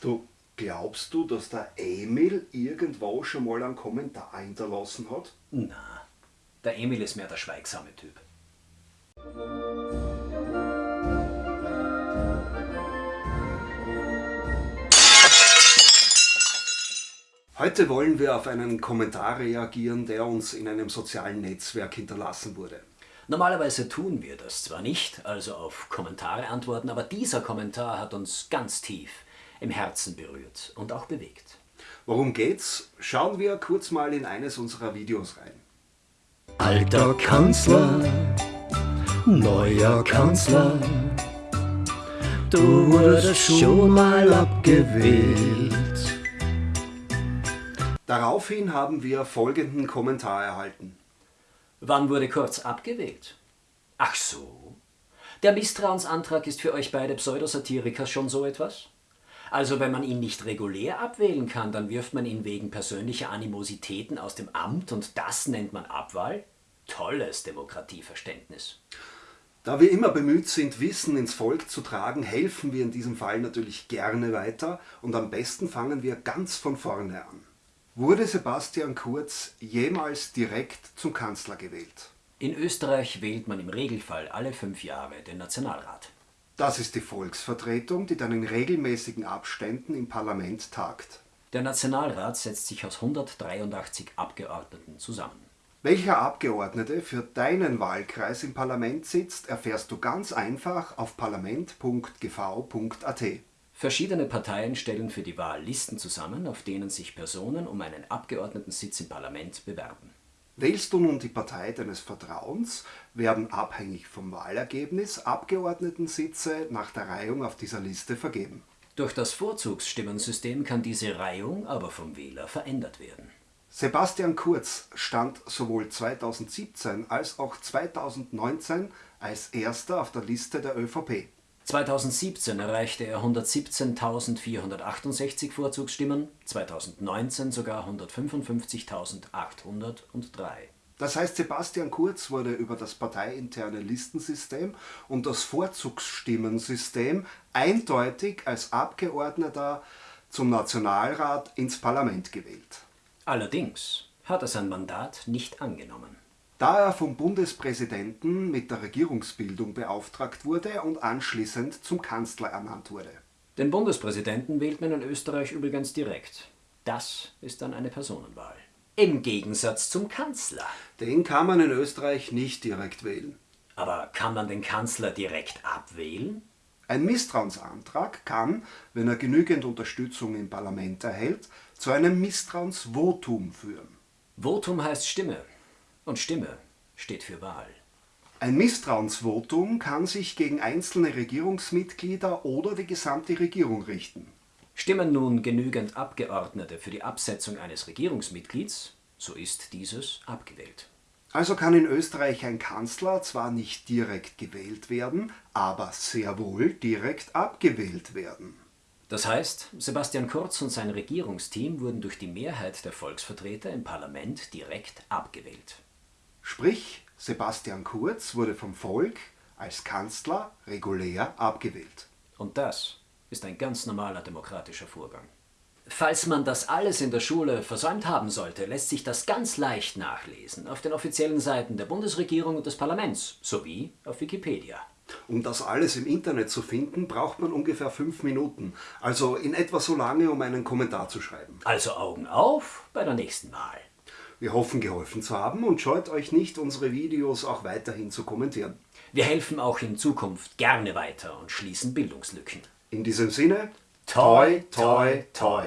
Du, glaubst du, dass der Emil irgendwo schon mal einen Kommentar hinterlassen hat? Na, der Emil ist mehr der schweigsame Typ. Heute wollen wir auf einen Kommentar reagieren, der uns in einem sozialen Netzwerk hinterlassen wurde. Normalerweise tun wir das zwar nicht, also auf Kommentare antworten, aber dieser Kommentar hat uns ganz tief im Herzen berührt und auch bewegt. Worum geht's? Schauen wir kurz mal in eines unserer Videos rein. Alter Kanzler, neuer Kanzler, du wurdest schon mal abgewählt. Daraufhin haben wir folgenden Kommentar erhalten. Wann wurde Kurz abgewählt? Ach so. Der Misstrauensantrag ist für euch beide Pseudosatiriker schon so etwas? Also wenn man ihn nicht regulär abwählen kann, dann wirft man ihn wegen persönlicher Animositäten aus dem Amt und das nennt man Abwahl? Tolles Demokratieverständnis. Da wir immer bemüht sind, Wissen ins Volk zu tragen, helfen wir in diesem Fall natürlich gerne weiter und am besten fangen wir ganz von vorne an. Wurde Sebastian Kurz jemals direkt zum Kanzler gewählt? In Österreich wählt man im Regelfall alle fünf Jahre den Nationalrat. Das ist die Volksvertretung, die dann in regelmäßigen Abständen im Parlament tagt. Der Nationalrat setzt sich aus 183 Abgeordneten zusammen. Welcher Abgeordnete für deinen Wahlkreis im Parlament sitzt, erfährst du ganz einfach auf parlament.gv.at. Verschiedene Parteien stellen für die Wahl Listen zusammen, auf denen sich Personen um einen Abgeordnetensitz im Parlament bewerben. Wählst du nun die Partei deines Vertrauens, werden abhängig vom Wahlergebnis Abgeordnetensitze nach der Reihung auf dieser Liste vergeben. Durch das Vorzugsstimmensystem kann diese Reihung aber vom Wähler verändert werden. Sebastian Kurz stand sowohl 2017 als auch 2019 als erster auf der Liste der ÖVP. 2017 erreichte er 117.468 Vorzugsstimmen, 2019 sogar 155.803. Das heißt, Sebastian Kurz wurde über das parteiinterne Listensystem und das Vorzugsstimmensystem eindeutig als Abgeordneter zum Nationalrat ins Parlament gewählt. Allerdings hat er sein Mandat nicht angenommen da er vom Bundespräsidenten mit der Regierungsbildung beauftragt wurde und anschließend zum Kanzler ernannt wurde. Den Bundespräsidenten wählt man in Österreich übrigens direkt. Das ist dann eine Personenwahl. Im Gegensatz zum Kanzler. Den kann man in Österreich nicht direkt wählen. Aber kann man den Kanzler direkt abwählen? Ein Misstrauensantrag kann, wenn er genügend Unterstützung im Parlament erhält, zu einem Misstrauensvotum führen. Votum heißt Stimme. Und Stimme steht für Wahl. Ein Misstrauensvotum kann sich gegen einzelne Regierungsmitglieder oder die gesamte Regierung richten. Stimmen nun genügend Abgeordnete für die Absetzung eines Regierungsmitglieds, so ist dieses abgewählt. Also kann in Österreich ein Kanzler zwar nicht direkt gewählt werden, aber sehr wohl direkt abgewählt werden. Das heißt, Sebastian Kurz und sein Regierungsteam wurden durch die Mehrheit der Volksvertreter im Parlament direkt abgewählt. Sprich, Sebastian Kurz wurde vom Volk als Kanzler regulär abgewählt. Und das ist ein ganz normaler demokratischer Vorgang. Falls man das alles in der Schule versäumt haben sollte, lässt sich das ganz leicht nachlesen auf den offiziellen Seiten der Bundesregierung und des Parlaments sowie auf Wikipedia. Um das alles im Internet zu finden, braucht man ungefähr fünf Minuten. Also in etwa so lange, um einen Kommentar zu schreiben. Also Augen auf bei der nächsten Wahl. Wir hoffen geholfen zu haben und scheut euch nicht, unsere Videos auch weiterhin zu kommentieren. Wir helfen auch in Zukunft gerne weiter und schließen Bildungslücken. In diesem Sinne, toi, toi, toi. toi.